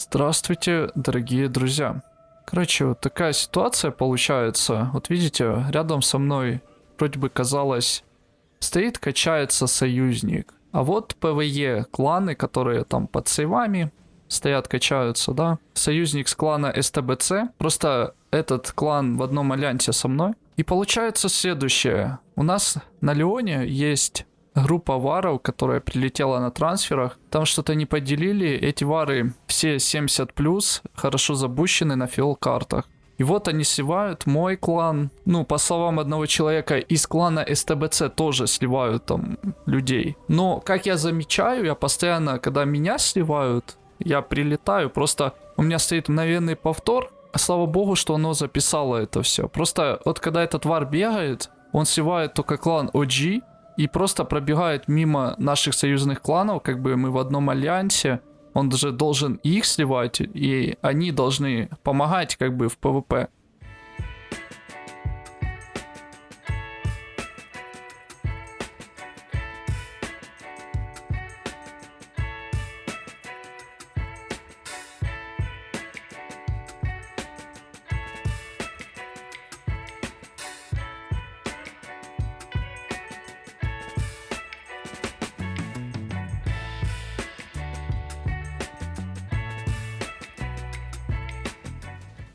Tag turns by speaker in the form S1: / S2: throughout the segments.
S1: Здравствуйте, дорогие друзья. Короче, вот такая ситуация получается. Вот видите, рядом со мной вроде бы казалось стоит, качается союзник. А вот PvE кланы, которые там под сейвами стоят, качаются, да. Союзник с клана СТБЦ. Просто этот клан в одном альянсе со мной. И получается следующее. У нас на Леоне есть группа варов, которая прилетела на трансферах. Там что-то не поделили. Эти вары все 70 плюс, хорошо забущены на фил картах. И вот они сливают мой клан. Ну, по словам одного человека, из клана СТБЦ тоже сливают там людей. Но, как я замечаю, я постоянно, когда меня сливают, я прилетаю, просто у меня стоит мгновенный повтор. Слава богу, что оно записало это все. Просто вот когда этот вар бегает, он сливает только клан OG, и просто пробегает мимо наших союзных кланов, как бы мы в одном альянсе, он даже должен их сливать, и они должны помогать как бы в ПВП.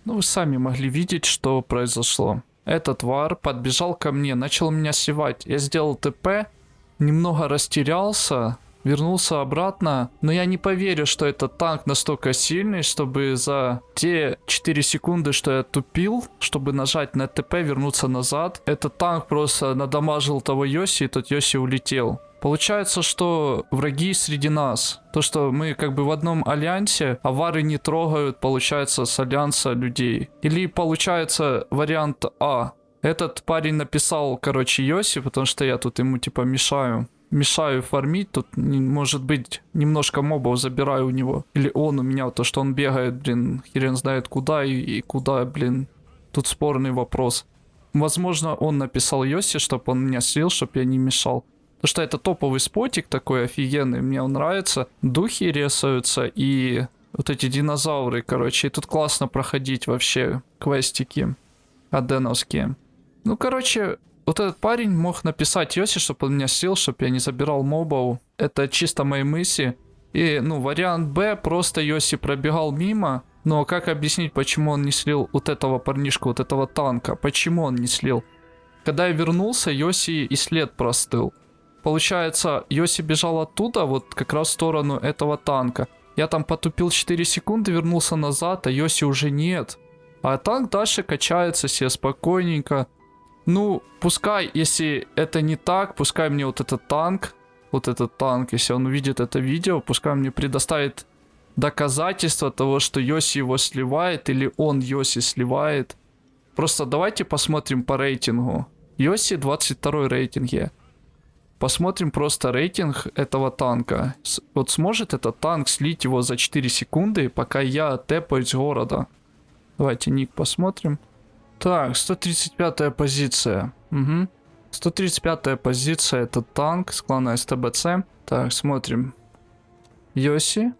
S1: Ну, вы сами могли видеть, что произошло. Этот вар подбежал ко мне, начал меня сливать. Я сделал ТП, немного растерялся, вернулся обратно. Но я не поверю, что этот танк настолько сильный, чтобы за те 4 секунды, что я тупил, чтобы нажать на ТП, вернуться назад. Этот танк просто надамажил того Йоси, и тот Йоси улетел. Получается, что враги среди нас. То, что мы как бы в одном альянсе, а вары не трогают, получается, с альянса людей. Или получается вариант А. Этот парень написал, короче, Йоси, потому что я тут ему типа мешаю. Мешаю фармить, тут может быть немножко мобов забираю у него. Или он у меня, то что он бегает, блин, хрен знает куда и, и куда, блин. Тут спорный вопрос. Возможно, он написал Йоси, чтобы он меня слил, чтобы я не мешал. Потому что это топовый спотик такой офигенный, мне он нравится. Духи рисуются и вот эти динозавры, короче. И тут классно проходить вообще квестики аденовские. Ну, короче, вот этот парень мог написать Йоси, чтобы он меня сил, чтобы я не забирал мобов. Это чисто мои мысли. И, ну, вариант Б, просто Йоси пробегал мимо. Но как объяснить, почему он не слил вот этого парнишку, вот этого танка? Почему он не слил? Когда я вернулся, Йоси и след простыл. Получается, Йоси бежал оттуда, вот как раз в сторону этого танка. Я там потупил 4 секунды, вернулся назад, а Йоси уже нет. А танк дальше качается себе спокойненько. Ну, пускай, если это не так, пускай мне вот этот танк, вот этот танк, если он увидит это видео, пускай мне предоставит доказательства того, что Йоси его сливает, или он Йоси сливает. Просто давайте посмотрим по рейтингу. Йоси 22 рейтинге. Посмотрим просто рейтинг этого танка. Вот сможет этот танк слить его за 4 секунды, пока я тэпаюсь города? Давайте ник посмотрим. Так, 135 позиция. Угу. 135 позиция это танк с клана СТБЦ. Так, смотрим. Йоси.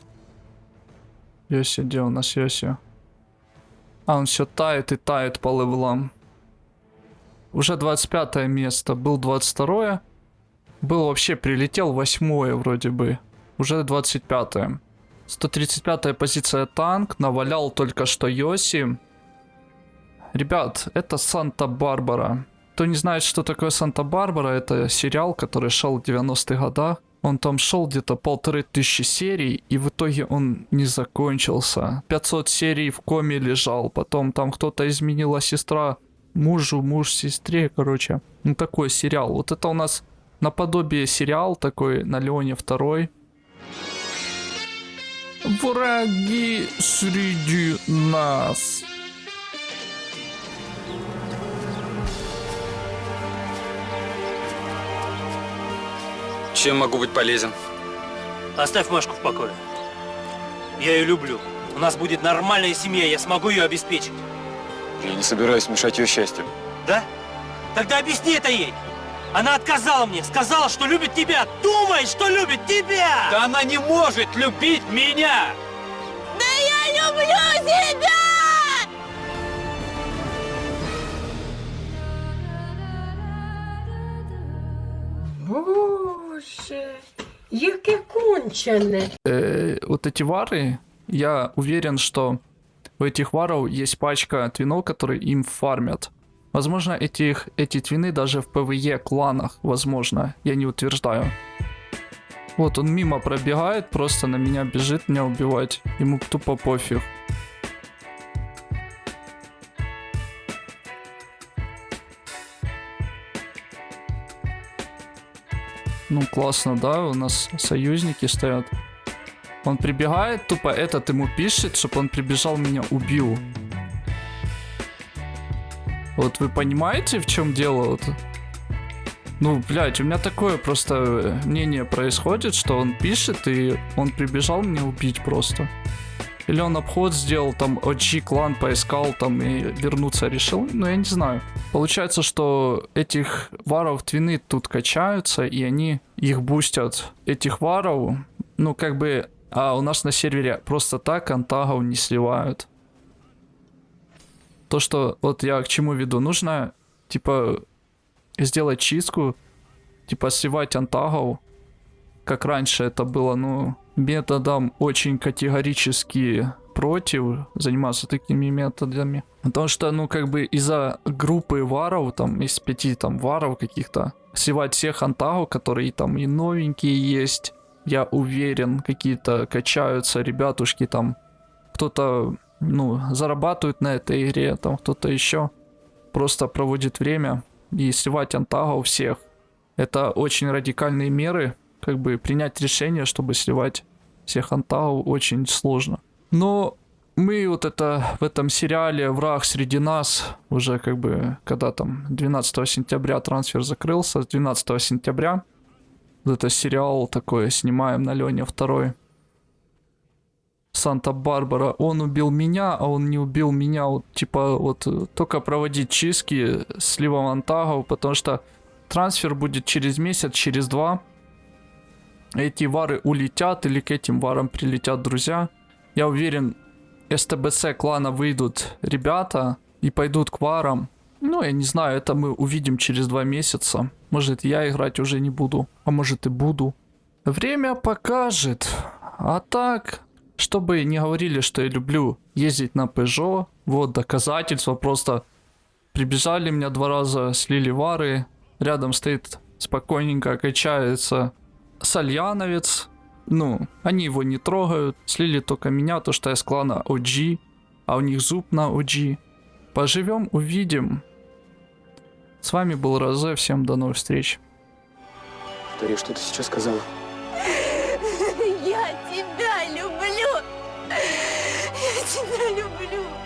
S1: Йоси, где у нас Йоси? А, он все тает и тает по левелам. Уже 25 место, был 22 -е. Был вообще, прилетел восьмое вроде бы. Уже 25 -е. 135 позиция танк. Навалял только что Йоси. Ребят, это Санта-Барбара. Кто не знает, что такое Санта-Барбара, это сериал, который шел в 90-х годах. Он там шел где-то полторы тысячи серий, и в итоге он не закончился. 500 серий в коме лежал, потом там кто-то изменила сестра мужу, муж сестре, короче. Ну такой сериал. Вот это у нас наподобие сериал такой на Леоне второй. Враги среди нас.
S2: Чем могу быть полезен?
S3: Оставь Машку в покое. Я ее люблю. У нас будет нормальная семья, я смогу ее обеспечить.
S2: Я не собираюсь мешать ее счастью.
S3: Да? Тогда объясни это ей. Она отказала мне, сказала, что любит тебя. Думай, что любит тебя!
S2: Да она не может любить меня!
S4: Да я тебя!
S5: Боже, яке кончене.
S1: Э, вот эти вары, я уверен, что у этих варов есть пачка твинов, которые им фармят. Возможно, этих, эти твины даже в PvE кланах, возможно, я не утверждаю. Вот он мимо пробегает, просто на меня бежит меня убивать. Ему тупо пофиг. Ну классно, да, у нас союзники стоят. Он прибегает, тупо этот ему пишет, чтобы он прибежал, меня убил. Вот вы понимаете, в чем дело? Вот? Ну, блядь, у меня такое просто э, мнение происходит, что он пишет, и он прибежал меня убить просто. Или он обход сделал, там, OG клан поискал, там, и вернуться решил. Ну, я не знаю. Получается, что этих варов твины тут качаются, и они их бустят. Этих варов, ну, как бы, а у нас на сервере просто так антагов не сливают. То, что, вот я к чему веду, нужно, типа, сделать чистку, типа, сливать антагов, как раньше это было, ну, методом очень категорически против заниматься такими методами. Потому что, ну, как бы из-за группы варов, там, из пяти там варов каких-то, сливать всех антагов, которые там и новенькие есть, я уверен, какие-то качаются ребятушки там, кто-то, ну, зарабатывает на этой игре, там кто-то еще просто проводит время и сливать антагов всех. Это очень радикальные меры, как бы принять решение, чтобы сливать всех антагов очень сложно. Но мы вот это в этом сериале «Враг среди нас» уже как бы, когда там 12 сентября трансфер закрылся, с 12 сентября вот это сериал такой снимаем на Лене второй. Санта-Барбара, он убил меня, а он не убил меня. Вот, типа, вот э, только проводить чистки сливом антагов, потому что трансфер будет через месяц, через два. Эти вары улетят или к этим варам прилетят друзья. Я уверен, СТБЦ клана выйдут ребята и пойдут к варам. Ну, я не знаю, это мы увидим через два месяца. Может, я играть уже не буду, а может и буду. Время покажет. А так, чтобы не говорили, что я люблю ездить на Peugeot, вот доказательства, просто прибежали меня два раза, слили вары, рядом стоит спокойненько, качается Сальяновец, ну, они его не трогают, слили только меня, то что я с клана OG, а у них зуб на OG. Поживем, увидим. С вами был Розе, всем до новых встреч.
S2: Повтори, что ты сейчас сказала?
S4: Тебя люблю!